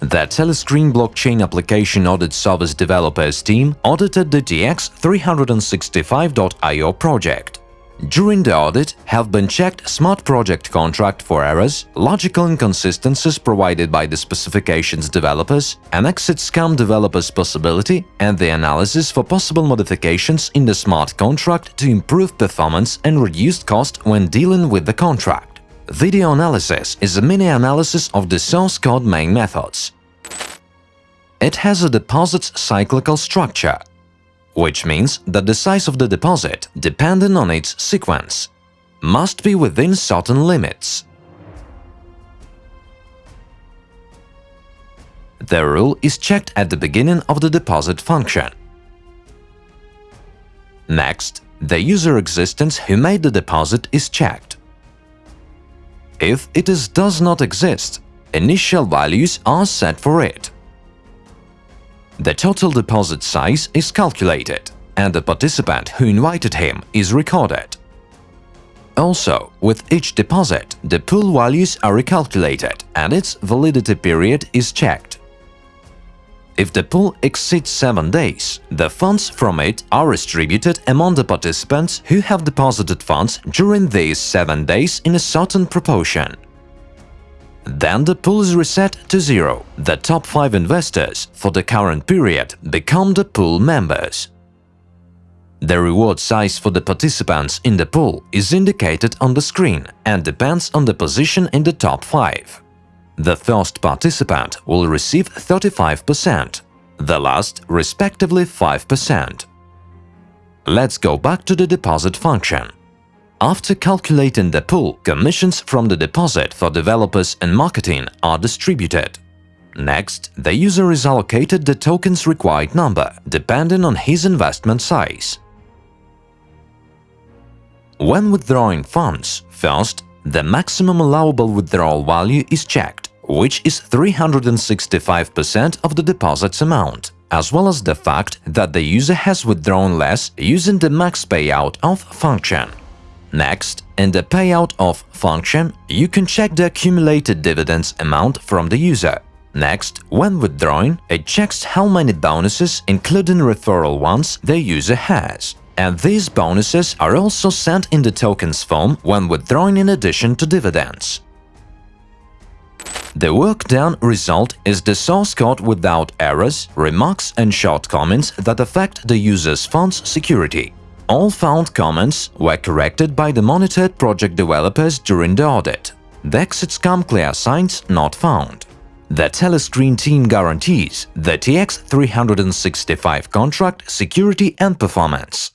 The Telescreen blockchain application audit service developers team audited the TX365.io project. During the audit have been checked smart project contract for errors, logical inconsistencies provided by the specifications developers, an exit scam developers possibility, and the analysis for possible modifications in the smart contract to improve performance and reduce cost when dealing with the contract. Video analysis is a mini-analysis of the source code main methods. It has a deposit's cyclical structure, which means that the size of the deposit, depending on its sequence, must be within certain limits. The rule is checked at the beginning of the deposit function. Next, the user existence who made the deposit is checked. If it is does not exist, initial values are set for it. The total deposit size is calculated, and the participant who invited him is recorded. Also, with each deposit, the pool values are recalculated and its validity period is checked. If the pool exceeds 7 days, the funds from it are distributed among the participants who have deposited funds during these 7 days in a certain proportion. Then the pool is reset to zero. The top 5 investors for the current period become the pool members. The reward size for the participants in the pool is indicated on the screen and depends on the position in the top 5. The first participant will receive 35%, the last respectively 5%. Let's go back to the deposit function. After calculating the pool, commissions from the deposit for developers and marketing are distributed. Next, the user is allocated the token's required number, depending on his investment size. When withdrawing funds, first, the maximum allowable withdrawal value is checked, which is 365% of the deposit's amount, as well as the fact that the user has withdrawn less using the max payout of function. Next, in the payout of function, you can check the accumulated dividends amount from the user. Next, when withdrawing, it checks how many bonuses, including referral ones, the user has. And these bonuses are also sent in the tokens form when withdrawing in addition to dividends. The work done result is the source code without errors, remarks and shortcomings that affect the user's fund's security. All found comments were corrected by the monitored project developers during the audit. The exit scam clear signs not found. The Telescreen team guarantees the TX365 contract security and performance.